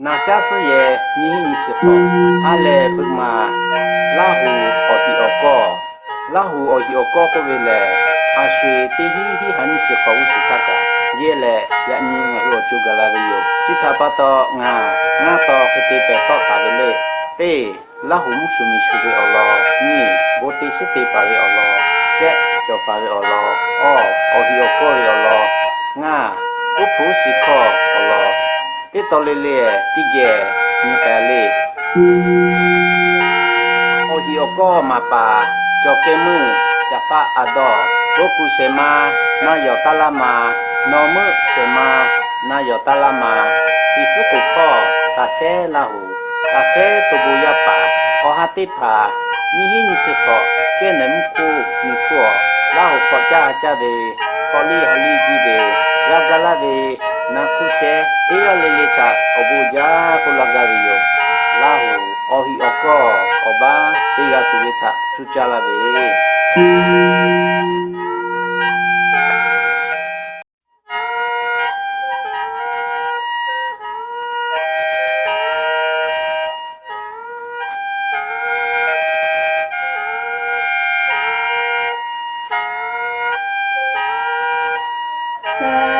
na cha sư ye ni hi si ko a le bu ma la hu o ti o ko la hu o ti o ko ko ve le a shui ti hi hi hành si ko u si ta ka ye le ya ni nga ho chu ga la ve yo si tha pa to nga nga to ke ti pe to ka ve le te la hu mu su mi su ve o lo ni bo ti si ti pa ve o lo che cho pa ve o lo o o hi o ko ve o lo nga u pu si ko o lo itu lili ya, tiga ya, nyekali ohioko mapa. Jokemu japa ado. Boku sema na yotalama nomu sema na yotalama isuku ko kase lahu. Kase tubu yapa ohati pa. Nihi siko kenemku nikuo lahu ko jaha jabe koli be gagala be. nakuse iya lilica obuja kulagario lahu ohi oko oba iya tuwita chuchalabe Yeah.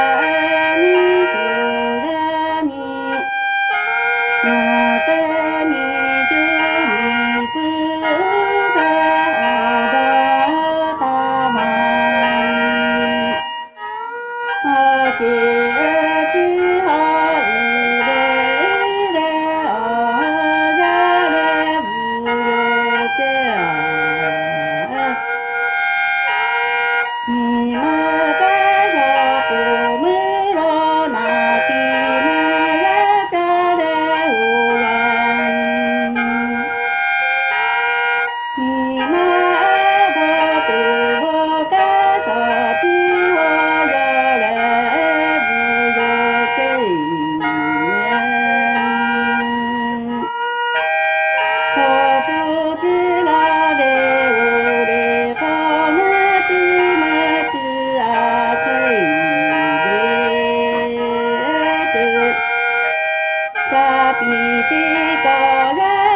Σα πιθύντα, ναι.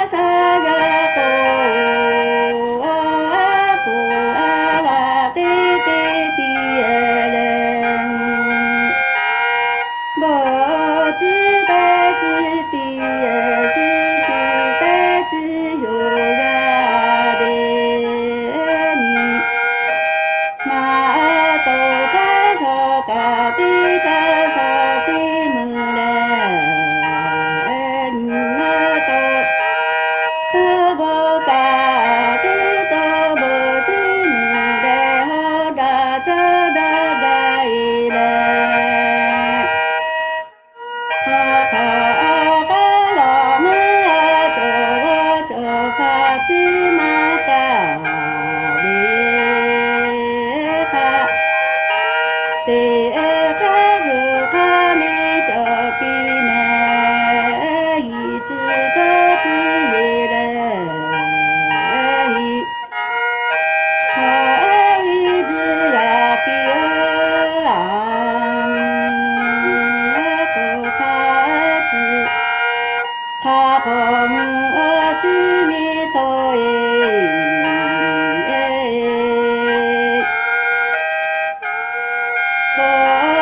で Música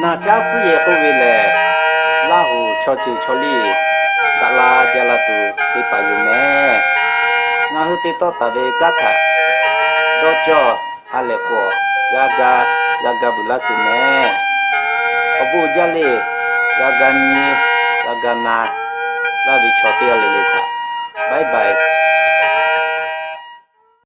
那家事业后面嘞，那户悄悄悄哩，达拉加拉都得把有咩，那后得到达维嘎卡，到叫阿勒果，拉嘎拉嘎布拉西咩，阿布加哩，拉嘎尼，拉嘎那，拉维悄掉哩哩卡，拜拜。